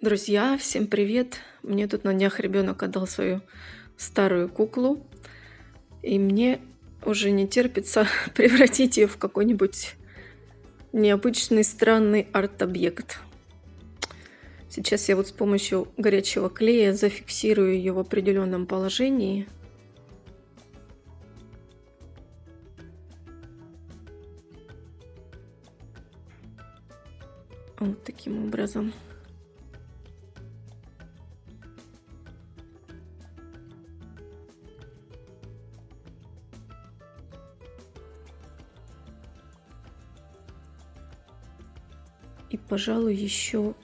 Друзья, всем привет! Мне тут на днях ребенок отдал свою старую куклу, и мне уже не терпится превратить ее в какой-нибудь необычный странный арт-объект. Сейчас я вот с помощью горячего клея зафиксирую ее в определенном положении. Вот таким образом. И, пожалуй, еще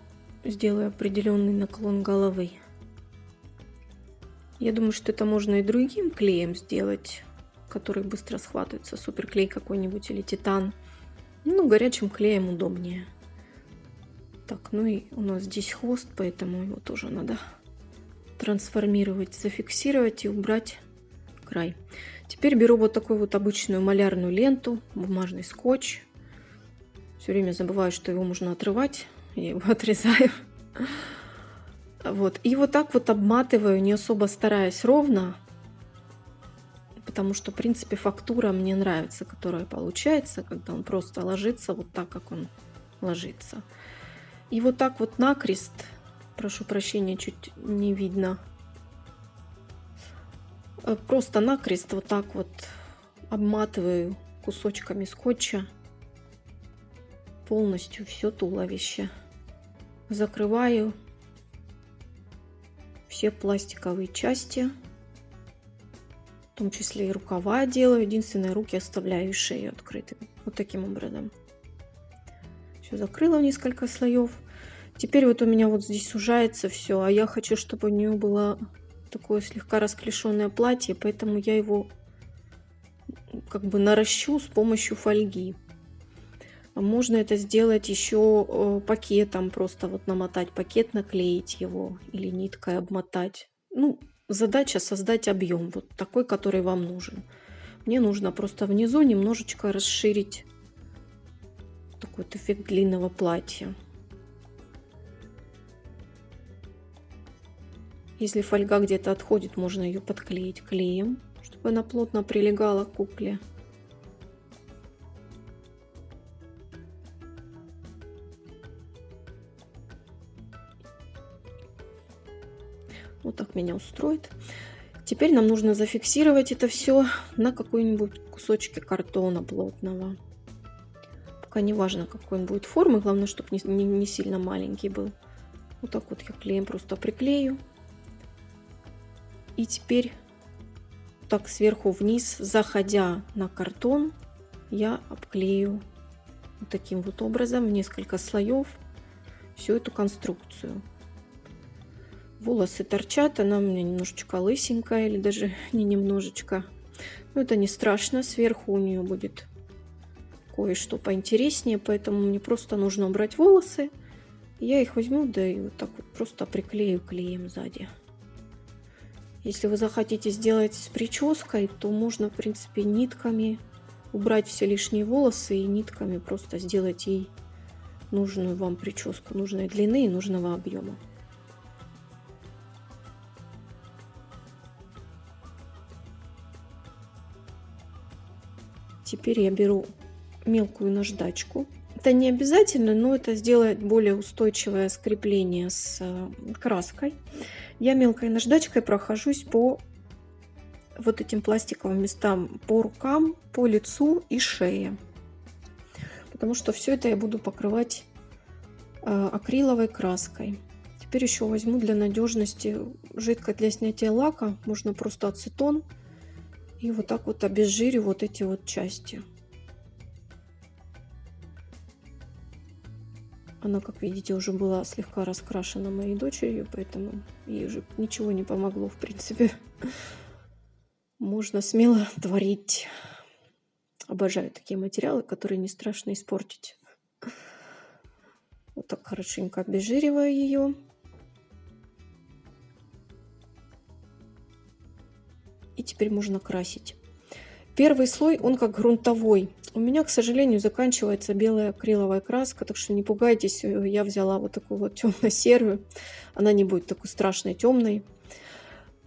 сделаю определенный наклон головы. Я думаю, что это можно и другим клеем сделать, который быстро схватывается. Суперклей какой-нибудь или титан. Ну, горячим клеем удобнее. Так, ну и у нас здесь хвост, поэтому его тоже надо трансформировать, зафиксировать и убрать край. Теперь беру вот такую вот обычную малярную ленту, бумажный скотч, все время забываю, что его можно отрывать. Я его отрезаю. Вот. И вот так вот обматываю, не особо стараясь ровно. Потому что, в принципе, фактура мне нравится, которая получается, когда он просто ложится вот так, как он ложится. И вот так вот накрест, прошу прощения, чуть не видно. Э, просто накрест вот так вот обматываю кусочками скотча полностью все туловище. Закрываю все пластиковые части, в том числе и рукава делаю. Единственное, руки оставляю и шею открытыми. Вот таким образом. Все закрыла в несколько слоев. Теперь вот у меня вот здесь сужается все, а я хочу, чтобы у нее было такое слегка расклешенное платье, поэтому я его как бы наращу с помощью фольги. Можно это сделать еще э, пакетом, просто вот намотать пакет, наклеить его или ниткой обмотать. Ну, задача создать объем, вот такой, который вам нужен. Мне нужно просто внизу немножечко расширить такой вот эффект длинного платья. Если фольга где-то отходит, можно ее подклеить клеем, чтобы она плотно прилегала к кукле. Вот так меня устроит. Теперь нам нужно зафиксировать это все на какой-нибудь кусочке картона плотного. Пока не важно, какой он будет формы, главное, чтобы не, не, не сильно маленький был. Вот так вот я клеем просто приклею. И теперь так сверху вниз, заходя на картон, я обклею вот таким вот образом несколько слоев всю эту конструкцию. Волосы торчат, она у меня немножечко лысенькая, или даже не немножечко. Но это не страшно, сверху у нее будет кое-что поинтереснее, поэтому мне просто нужно убрать волосы. Я их возьму, да и вот так вот просто приклею клеем сзади. Если вы захотите сделать с прической, то можно, в принципе, нитками убрать все лишние волосы и нитками просто сделать ей нужную вам прическу, нужной длины и нужного объема. Теперь я беру мелкую наждачку. Это не обязательно, но это сделает более устойчивое скрепление с э, краской. Я мелкой наждачкой прохожусь по вот этим пластиковым местам, по рукам, по лицу и шее. Потому что все это я буду покрывать э, акриловой краской. Теперь еще возьму для надежности жидкость для снятия лака. Можно просто ацетон и вот так вот обезжирю вот эти вот части. Она, как видите, уже была слегка раскрашена моей дочерью, поэтому ей уже ничего не помогло, в принципе. Можно смело творить. Обожаю такие материалы, которые не страшно испортить. Вот так хорошенько обезжириваю ее. Теперь можно красить. Первый слой, он как грунтовой. У меня, к сожалению, заканчивается белая акриловая краска, так что не пугайтесь, я взяла вот такую вот темно-серую. Она не будет такой страшной темной.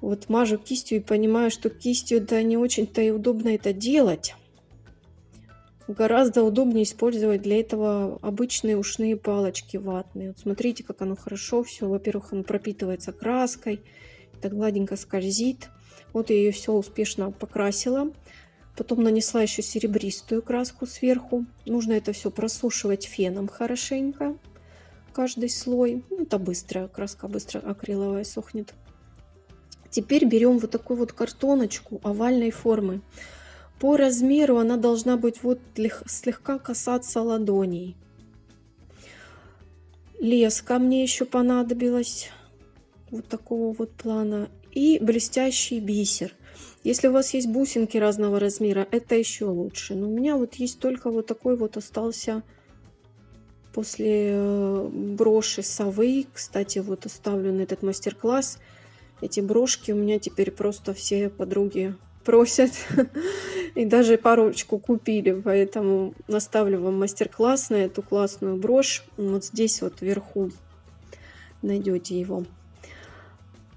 Вот мажу кистью и понимаю, что кистью да не очень-то и удобно это делать. Гораздо удобнее использовать для этого обычные ушные палочки ватные. Вот смотрите, как оно хорошо все. Во-первых, оно пропитывается краской, так гладенько скользит. Вот я ее все успешно покрасила. Потом нанесла еще серебристую краску сверху. Нужно это все просушивать феном хорошенько. Каждый слой. Ну, это быстро, краска быстро акриловая сохнет. Теперь берем вот такую вот картоночку овальной формы. По размеру она должна быть вот слегка касаться ладоней. Леска мне еще понадобилась. Вот такого вот плана. И блестящий бисер. Если у вас есть бусинки разного размера, это еще лучше. Но у меня вот есть только вот такой вот остался после э, броши совы. Кстати, вот оставлю на этот мастер-класс. Эти брошки у меня теперь просто все подруги просят. И даже парочку купили, поэтому наставлю вам мастер-класс на эту классную брошь. Вот здесь вот вверху найдете его.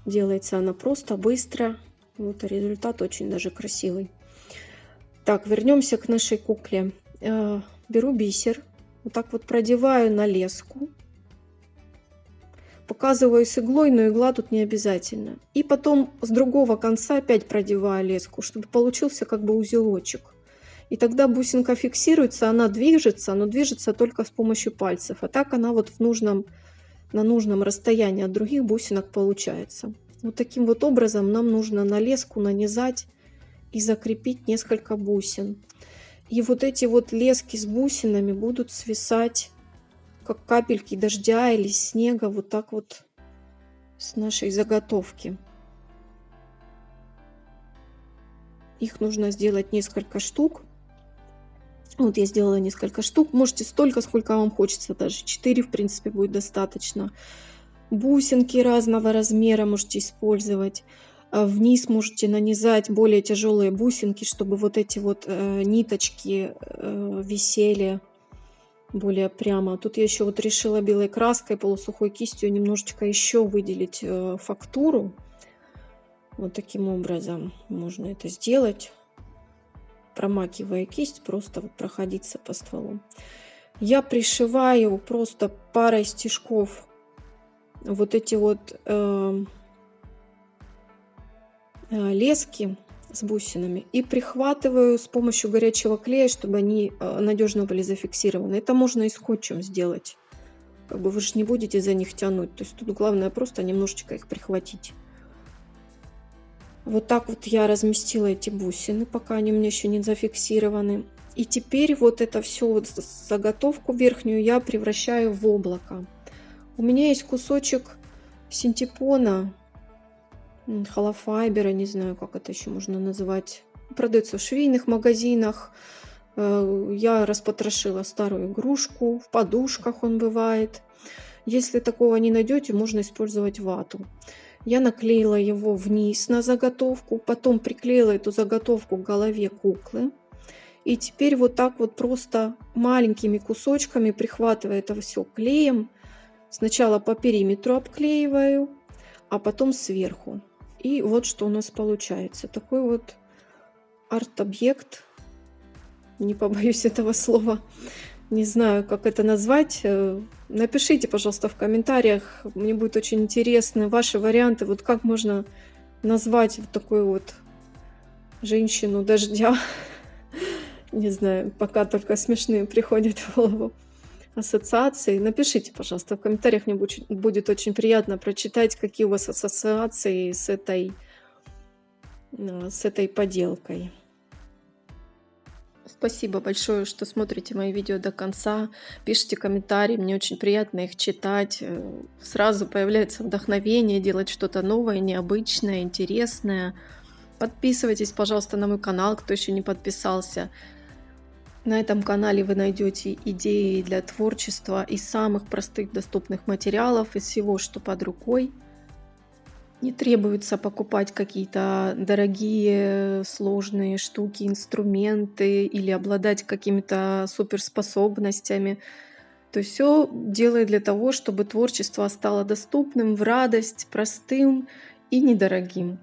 Делается она просто, быстро. Вот результат очень даже красивый. Так, вернемся к нашей кукле. Э, беру бисер, вот так вот продеваю на леску показываю с иглой, но игла тут не обязательно. И потом с другого конца опять продеваю леску, чтобы получился как бы узелочек. И тогда бусинка фиксируется, она движется, но движется только с помощью пальцев. А так она вот в нужном, на нужном расстоянии от других бусинок получается. Вот таким вот образом нам нужно на леску нанизать и закрепить несколько бусин. И вот эти вот лески с бусинами будут свисать как капельки дождя или снега вот так вот с нашей заготовки. Их нужно сделать несколько штук. Вот я сделала несколько штук. Можете столько, сколько вам хочется. Даже 4, в принципе, будет достаточно. Бусинки разного размера можете использовать. А вниз можете нанизать более тяжелые бусинки, чтобы вот эти вот э, ниточки э, висели более прямо. Тут я еще вот решила белой краской, полусухой кистью немножечко еще выделить э, фактуру. Вот таким образом можно это сделать. Промакивая кисть, просто вот проходиться по стволу. Я пришиваю просто парой стежков вот эти вот э, э, лески с бусинами и прихватываю с помощью горячего клея, чтобы они э, надежно были зафиксированы. Это можно и скотчем сделать. Как бы вы же не будете за них тянуть. То есть тут главное просто немножечко их прихватить. Вот так вот я разместила эти бусины, пока они у меня еще не зафиксированы. И теперь вот это все вот заготовку верхнюю я превращаю в облако. У меня есть кусочек синтепона холофайбера, не знаю, как это еще можно называть. Продается в швейных магазинах. Э, я распотрошила старую игрушку, в подушках он бывает. Если такого не найдете, можно использовать вату. Я наклеила его вниз на заготовку, потом приклеила эту заготовку к голове куклы. И теперь вот так вот просто маленькими кусочками, прихватывая это все клеем, сначала по периметру обклеиваю, а потом сверху. И вот что у нас получается. Такой вот арт-объект. Не побоюсь этого слова. Не знаю, как это назвать. Э, напишите, пожалуйста, в комментариях. Мне будет очень интересно ваши варианты. Вот как можно назвать вот такую вот женщину дождя. Не знаю, пока только смешные приходят в голову ассоциации. Напишите, пожалуйста, в комментариях, мне будет очень приятно прочитать, какие у вас ассоциации с этой, э, с этой поделкой. Спасибо большое, что смотрите мои видео до конца. Пишите комментарии, мне очень приятно их читать. Э, сразу появляется вдохновение делать что-то новое, необычное, интересное. Подписывайтесь, пожалуйста, на мой канал, кто еще не подписался. На этом канале вы найдете идеи для творчества из самых простых доступных материалов, из всего, что под рукой. Не требуется покупать какие-то дорогие, сложные штуки, инструменты или обладать какими-то суперспособностями. То есть все делает для того, чтобы творчество стало доступным, в радость, простым и недорогим.